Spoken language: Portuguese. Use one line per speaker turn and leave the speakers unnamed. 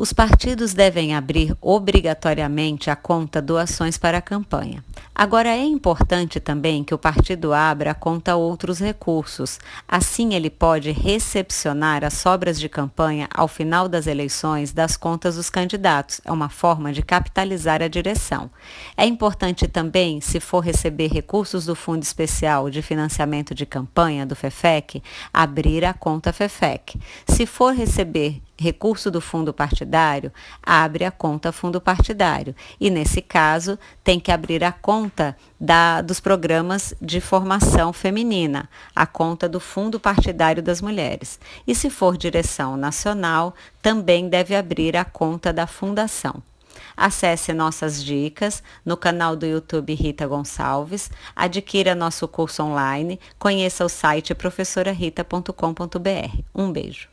Os partidos devem abrir obrigatoriamente a conta doações para a campanha. Agora é importante também que o partido abra a conta outros recursos. Assim ele pode recepcionar as sobras de campanha ao final das eleições das contas dos candidatos. É uma forma de capitalizar a direção. É importante também, se for receber recursos do Fundo Especial de Financiamento de Campanha do FEFEC, abrir a conta FEFEC. Se for receber recurso do fundo partidário, abre a conta fundo partidário. E nesse caso, tem que abrir a conta da, dos programas de formação feminina, a conta do fundo partidário das mulheres. E se for direção nacional, também deve abrir a conta da fundação. Acesse nossas dicas no canal do YouTube Rita Gonçalves, adquira nosso curso online, conheça o site professorarita.com.br. Um beijo.